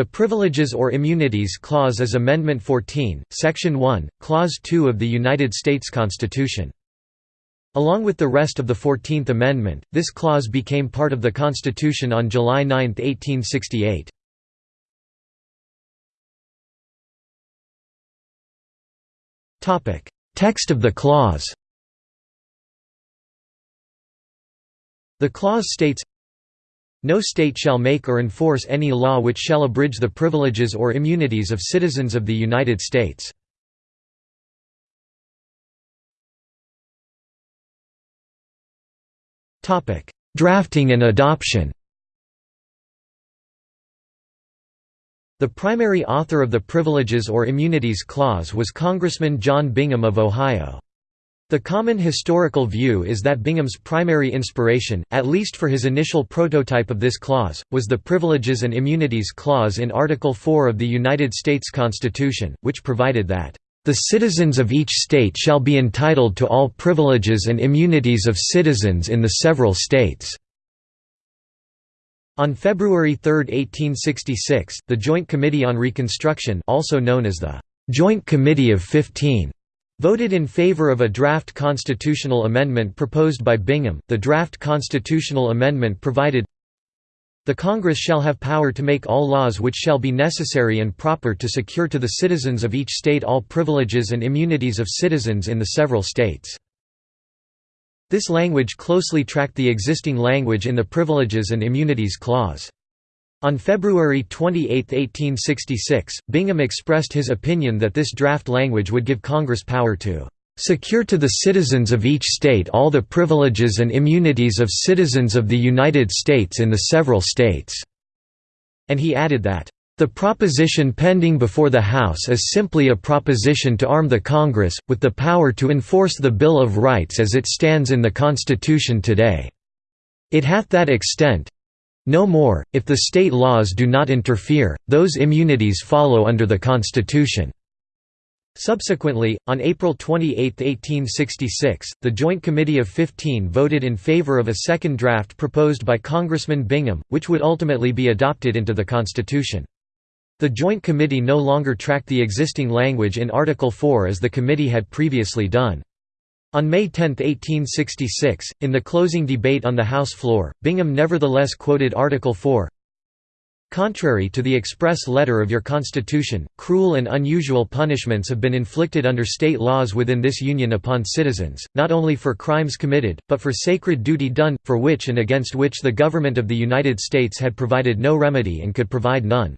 The Privileges or Immunities Clause is Amendment 14, Section 1, Clause 2 of the United States Constitution. Along with the rest of the Fourteenth Amendment, this clause became part of the Constitution on July 9, 1868. Text of the clause The clause states, no state shall make or enforce any law which shall abridge the privileges or immunities of citizens of the United States. Drafting and adoption The primary author of the Privileges or Immunities Clause was Congressman John Bingham of Ohio. The common historical view is that Bingham's primary inspiration, at least for his initial prototype of this clause, was the Privileges and Immunities Clause in Article 4 of the United States Constitution, which provided that, "...the citizens of each state shall be entitled to all privileges and immunities of citizens in the several states." On February 3, 1866, the Joint Committee on Reconstruction also known as the Joint Committee of Fifteen voted in favor of a draft constitutional amendment proposed by Bingham. The draft constitutional amendment provided the Congress shall have power to make all laws which shall be necessary and proper to secure to the citizens of each state all privileges and immunities of citizens in the several states." This language closely tracked the existing language in the Privileges and Immunities Clause. On February 28, 1866, Bingham expressed his opinion that this draft language would give Congress power to "...secure to the citizens of each state all the privileges and immunities of citizens of the United States in the several states." And he added that, "...the proposition pending before the House is simply a proposition to arm the Congress, with the power to enforce the Bill of Rights as it stands in the Constitution today. It hath that extent, no more, if the state laws do not interfere, those immunities follow under the Constitution." Subsequently, on April 28, 1866, the Joint Committee of Fifteen voted in favor of a second draft proposed by Congressman Bingham, which would ultimately be adopted into the Constitution. The Joint Committee no longer tracked the existing language in Article 4 as the committee had previously done. On May 10, 1866, in the closing debate on the House floor, Bingham nevertheless quoted Article 4, Contrary to the express letter of your Constitution, cruel and unusual punishments have been inflicted under state laws within this Union upon citizens, not only for crimes committed, but for sacred duty done, for which and against which the Government of the United States had provided no remedy and could provide none.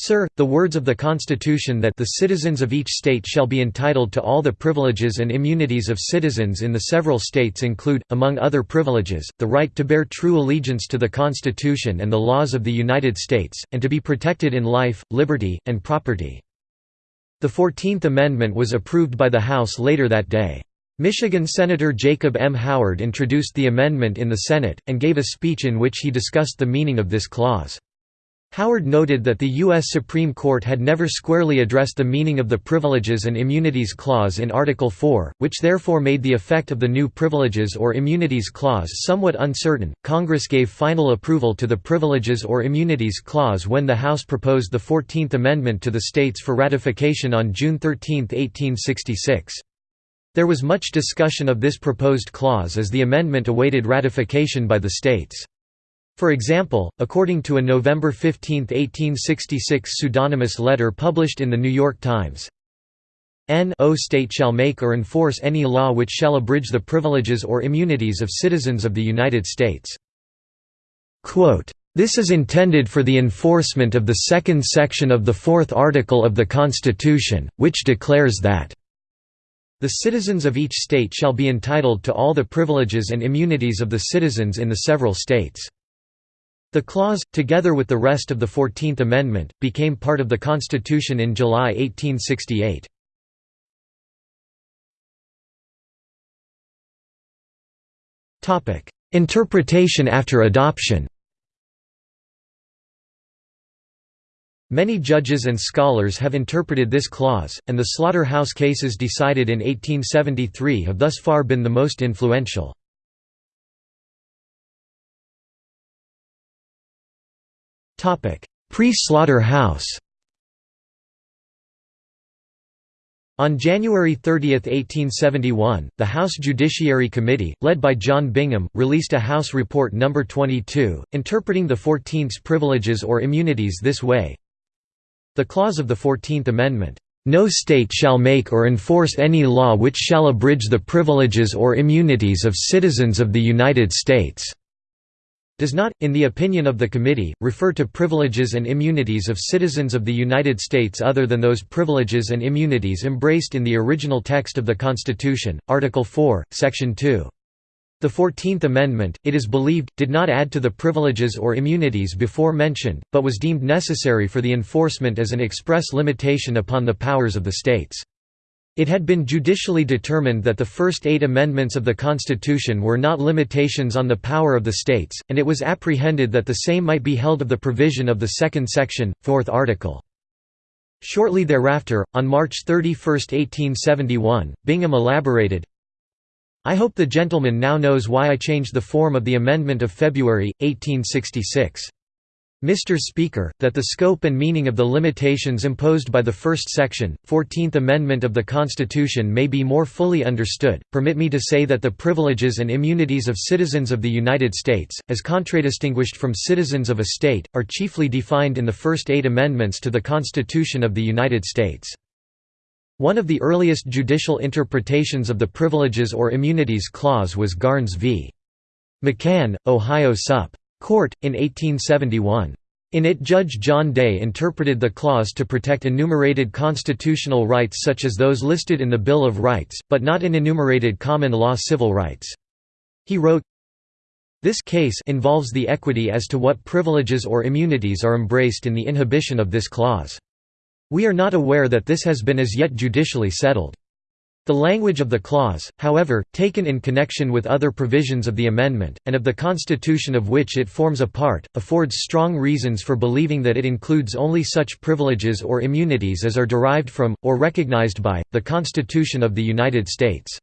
Sir, the words of the Constitution that the citizens of each state shall be entitled to all the privileges and immunities of citizens in the several states include, among other privileges, the right to bear true allegiance to the Constitution and the laws of the United States, and to be protected in life, liberty, and property. The Fourteenth Amendment was approved by the House later that day. Michigan Senator Jacob M. Howard introduced the amendment in the Senate, and gave a speech in which he discussed the meaning of this clause. Howard noted that the U.S. Supreme Court had never squarely addressed the meaning of the Privileges and Immunities Clause in Article 4, which therefore made the effect of the new Privileges or Immunities Clause somewhat uncertain. Congress gave final approval to the Privileges or Immunities Clause when the House proposed the Fourteenth Amendment to the states for ratification on June 13, 1866. There was much discussion of this proposed clause as the amendment awaited ratification by the states. For example, according to a November 15, 1866 pseudonymous letter published in The New York Times, N.O. state shall make or enforce any law which shall abridge the privileges or immunities of citizens of the United States." This is intended for the enforcement of the second section of the fourth article of the Constitution, which declares that the citizens of each state shall be entitled to all the privileges and immunities of the citizens in the several states. The clause, together with the rest of the Fourteenth Amendment, became part of the Constitution in July 1868. Interpretation after adoption Many judges and scholars have interpreted this clause, and the slaughterhouse cases decided in 1873 have thus far been the most influential. Pre-slaughter house On January 30, 1871, the House Judiciary Committee, led by John Bingham, released a House Report No. 22, interpreting the Fourteenth's privileges or immunities this way. The clause of the Fourteenth Amendment, "...no state shall make or enforce any law which shall abridge the privileges or immunities of citizens of the United States." Does not, in the opinion of the committee, refer to privileges and immunities of citizens of the United States other than those privileges and immunities embraced in the original text of the Constitution, Article 4, Section 2. The Fourteenth Amendment, it is believed, did not add to the privileges or immunities before mentioned, but was deemed necessary for the enforcement as an express limitation upon the powers of the states. It had been judicially determined that the first eight amendments of the Constitution were not limitations on the power of the states, and it was apprehended that the same might be held of the provision of the second section, fourth article. Shortly thereafter, on March 31, 1871, Bingham elaborated, I hope the gentleman now knows why I changed the form of the amendment of February, 1866. Mr. Speaker, that the scope and meaning of the limitations imposed by the first section, Fourteenth Amendment of the Constitution may be more fully understood, permit me to say that the privileges and immunities of citizens of the United States, as contradistinguished from citizens of a state, are chiefly defined in the first eight amendments to the Constitution of the United States. One of the earliest judicial interpretations of the Privileges or Immunities Clause was Garnes v. McCann, Ohio Sup. Court, in 1871. In it Judge John Day interpreted the clause to protect enumerated constitutional rights such as those listed in the Bill of Rights, but not in enumerated common law civil rights. He wrote, This case involves the equity as to what privileges or immunities are embraced in the inhibition of this clause. We are not aware that this has been as yet judicially settled. The language of the clause, however, taken in connection with other provisions of the amendment, and of the Constitution of which it forms a part, affords strong reasons for believing that it includes only such privileges or immunities as are derived from, or recognized by, the Constitution of the United States.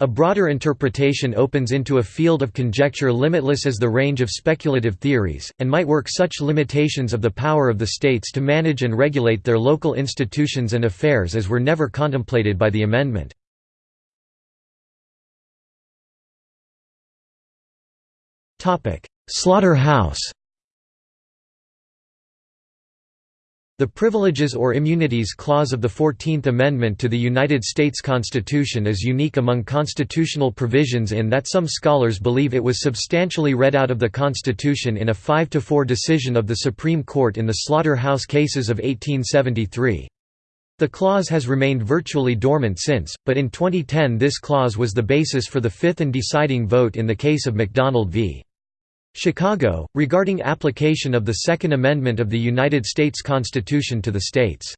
A broader interpretation opens into a field of conjecture limitless as the range of speculative theories, and might work such limitations of the power of the states to manage and regulate their local institutions and affairs as were never contemplated by the amendment. Slaughterhouse The Privileges or Immunities Clause of the Fourteenth Amendment to the United States Constitution is unique among constitutional provisions in that some scholars believe it was substantially read out of the Constitution in a 5–4 decision of the Supreme Court in the Slaughterhouse cases of 1873. The clause has remained virtually dormant since, but in 2010 this clause was the basis for the fifth and deciding vote in the case of McDonald v. Chicago, regarding application of the Second Amendment of the United States Constitution to the states.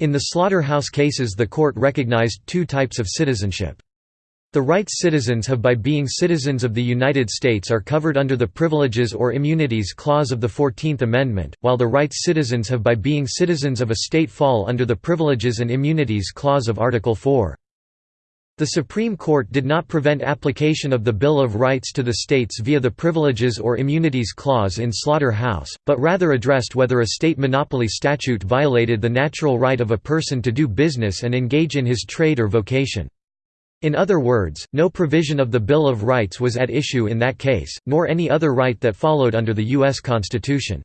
In the slaughterhouse cases the court recognized two types of citizenship. The rights citizens have by being citizens of the United States are covered under the Privileges or Immunities Clause of the Fourteenth Amendment, while the rights citizens have by being citizens of a state fall under the Privileges and Immunities Clause of Article 4. The Supreme Court did not prevent application of the Bill of Rights to the states via the Privileges or Immunities Clause in Slaughter-House, but rather addressed whether a state monopoly statute violated the natural right of a person to do business and engage in his trade or vocation. In other words, no provision of the Bill of Rights was at issue in that case, nor any other right that followed under the U.S. Constitution.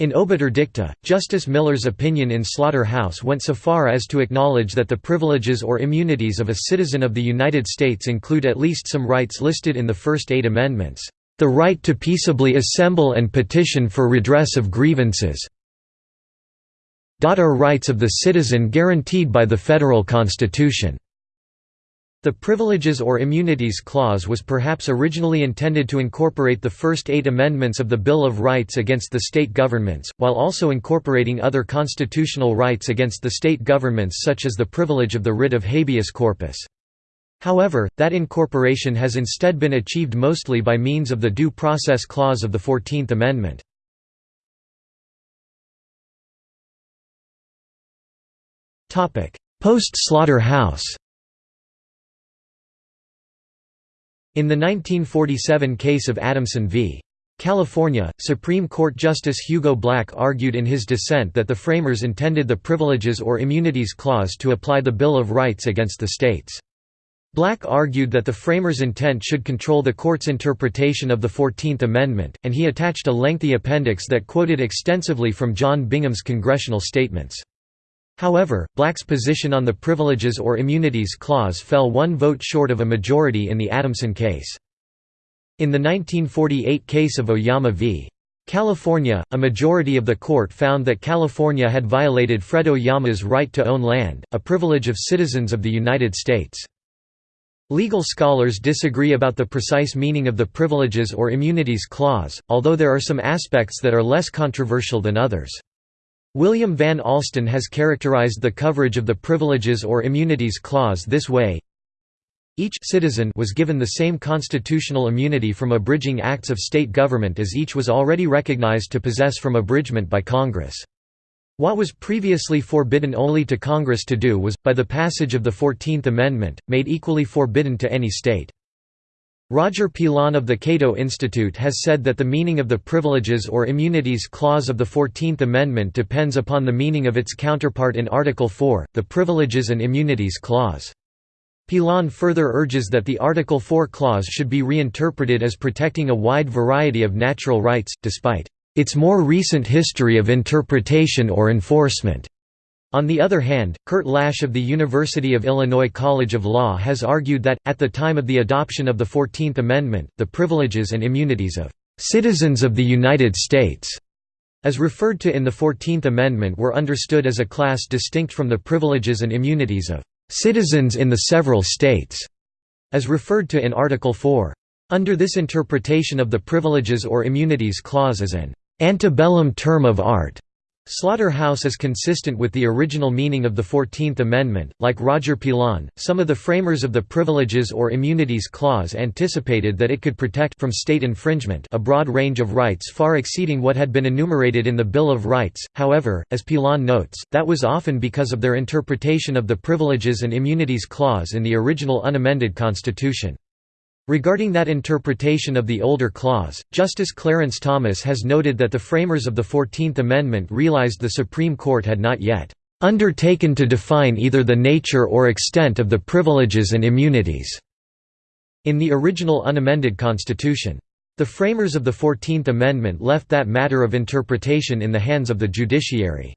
In Obiter Dicta, Justice Miller's opinion in Slaughter-House went so far as to acknowledge that the privileges or immunities of a citizen of the United States include at least some rights listed in the first eight amendments, "...the right to peaceably assemble and petition for redress of grievances are rights of the citizen guaranteed by the federal Constitution." The Privileges or Immunities Clause was perhaps originally intended to incorporate the first eight amendments of the Bill of Rights against the state governments, while also incorporating other constitutional rights against the state governments such as the privilege of the writ of habeas corpus. However, that incorporation has instead been achieved mostly by means of the Due Process Clause of the Fourteenth Amendment. Post-slaughter-house In the 1947 case of Adamson v. California, Supreme Court Justice Hugo Black argued in his dissent that the framers intended the Privileges or Immunities Clause to apply the Bill of Rights against the states. Black argued that the framers' intent should control the court's interpretation of the Fourteenth Amendment, and he attached a lengthy appendix that quoted extensively from John Bingham's congressional statements. However, Black's position on the Privileges or Immunities Clause fell one vote short of a majority in the Adamson case. In the 1948 case of Oyama v. California, a majority of the court found that California had violated Fred Oyama's right to own land, a privilege of citizens of the United States. Legal scholars disagree about the precise meaning of the Privileges or Immunities Clause, although there are some aspects that are less controversial than others. William Van Alstyne has characterized the coverage of the Privileges or Immunities Clause this way each citizen was given the same constitutional immunity from abridging acts of state government as each was already recognized to possess from abridgment by Congress. What was previously forbidden only to Congress to do was, by the passage of the Fourteenth Amendment, made equally forbidden to any state. Roger Pilon of the Cato Institute has said that the meaning of the Privileges or Immunities Clause of the Fourteenth Amendment depends upon the meaning of its counterpart in Article 4, the Privileges and Immunities Clause. Pilon further urges that the Article 4 clause should be reinterpreted as protecting a wide variety of natural rights, despite its more recent history of interpretation or enforcement. On the other hand, Kurt Lash of the University of Illinois College of Law has argued that, at the time of the adoption of the Fourteenth Amendment, the privileges and immunities of "...citizens of the United States", as referred to in the Fourteenth Amendment were understood as a class distinct from the privileges and immunities of citizens in the several states, as referred to in Article 4. Under this interpretation of the Privileges or Immunities Clause as an antebellum term of art, Slaughterhouse is consistent with the original meaning of the Fourteenth Amendment. Like Roger Pilon, some of the framers of the Privileges or Immunities Clause anticipated that it could protect from state infringement a broad range of rights far exceeding what had been enumerated in the Bill of Rights. However, as Pilon notes, that was often because of their interpretation of the Privileges and Immunities Clause in the original unamended Constitution. Regarding that interpretation of the older clause, Justice Clarence Thomas has noted that the framers of the Fourteenth Amendment realized the Supreme Court had not yet undertaken to define either the nature or extent of the privileges and immunities in the original unamended Constitution. The framers of the Fourteenth Amendment left that matter of interpretation in the hands of the judiciary.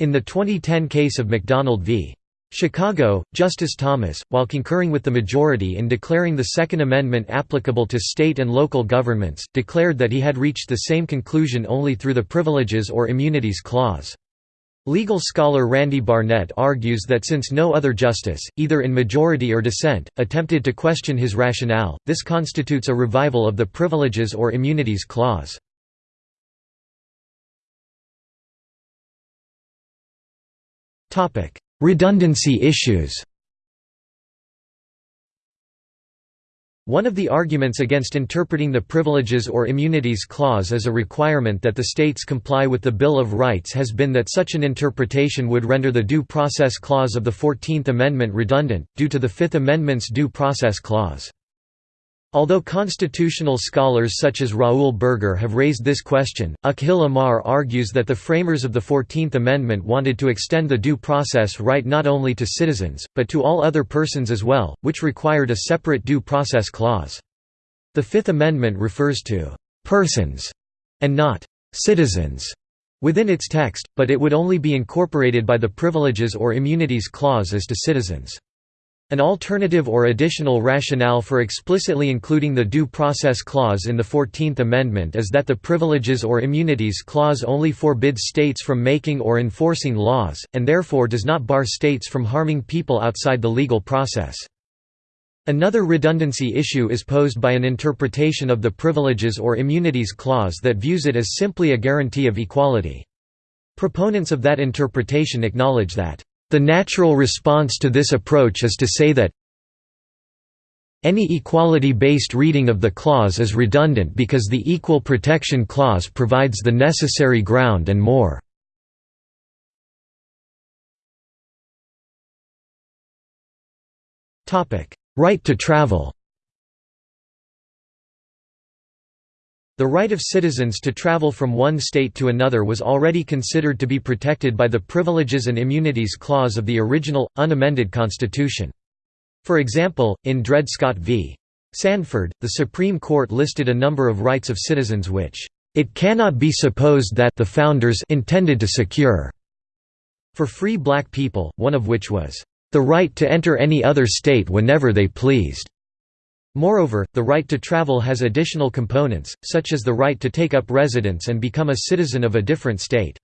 In the 2010 case of McDonald v. Chicago, Justice Thomas, while concurring with the majority in declaring the Second Amendment applicable to state and local governments, declared that he had reached the same conclusion only through the Privileges or Immunities Clause. Legal scholar Randy Barnett argues that since no other justice, either in majority or dissent, attempted to question his rationale, this constitutes a revival of the Privileges or Immunities Clause. Topic: Redundancy issues One of the arguments against interpreting the Privileges or Immunities Clause as a requirement that the states comply with the Bill of Rights has been that such an interpretation would render the Due Process Clause of the Fourteenth Amendment redundant, due to the Fifth Amendment's Due Process Clause. Although constitutional scholars such as Raoul Berger have raised this question, Akhil Amar argues that the framers of the Fourteenth Amendment wanted to extend the due process right not only to citizens, but to all other persons as well, which required a separate due process clause. The Fifth Amendment refers to «persons» and not «citizens» within its text, but it would only be incorporated by the Privileges or Immunities Clause as to citizens. An alternative or additional rationale for explicitly including the Due Process Clause in the Fourteenth Amendment is that the Privileges or Immunities Clause only forbids states from making or enforcing laws, and therefore does not bar states from harming people outside the legal process. Another redundancy issue is posed by an interpretation of the Privileges or Immunities Clause that views it as simply a guarantee of equality. Proponents of that interpretation acknowledge that the natural response to this approach is to say that any equality-based reading of the clause is redundant because the Equal Protection Clause provides the necessary ground and more. Right to travel The right of citizens to travel from one state to another was already considered to be protected by the Privileges and Immunities Clause of the original, unamended Constitution. For example, in Dred Scott v. Sanford, the Supreme Court listed a number of rights of citizens which, "...it cannot be supposed that the Founders intended to secure." for free black people, one of which was, "...the right to enter any other state whenever they pleased." Moreover, the right to travel has additional components, such as the right to take up residence and become a citizen of a different state.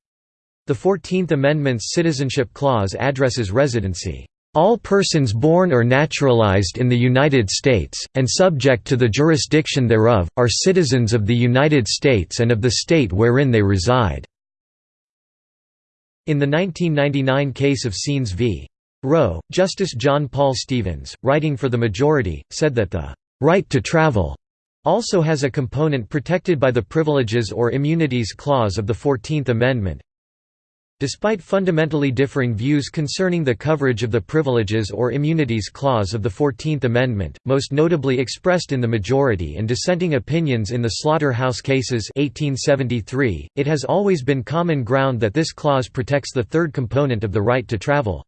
The Fourteenth Amendment's Citizenship Clause addresses residency. All persons born or naturalized in the United States, and subject to the jurisdiction thereof, are citizens of the United States and of the state wherein they reside." In the 1999 case of Saenz v. Roe, Justice John Paul Stevens, writing for the majority, said that the right to travel also has a component protected by the Privileges or Immunities Clause of the Fourteenth Amendment. Despite fundamentally differing views concerning the coverage of the Privileges or Immunities Clause of the Fourteenth Amendment, most notably expressed in the majority and dissenting opinions in the Slaughterhouse Cases 1873, it has always been common ground that this clause protects the third component of the right to travel.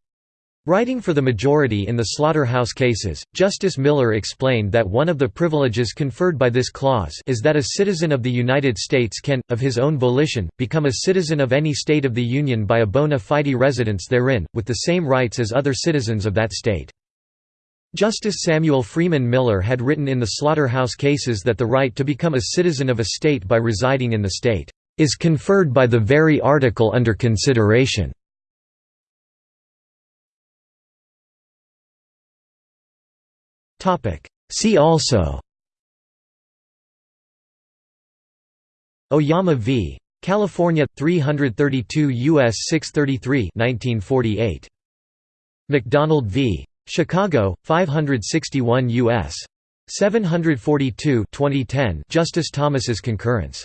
Writing for the majority in the slaughterhouse cases, Justice Miller explained that one of the privileges conferred by this clause is that a citizen of the United States can, of his own volition, become a citizen of any state of the Union by a bona fide residence therein, with the same rights as other citizens of that state. Justice Samuel Freeman Miller had written in the slaughterhouse cases that the right to become a citizen of a state by residing in the state is conferred by the very article under consideration. See also. Oyama v. California 332 US 633 1948 McDonald v. Chicago 561 US 742 2010 Justice Thomas's concurrence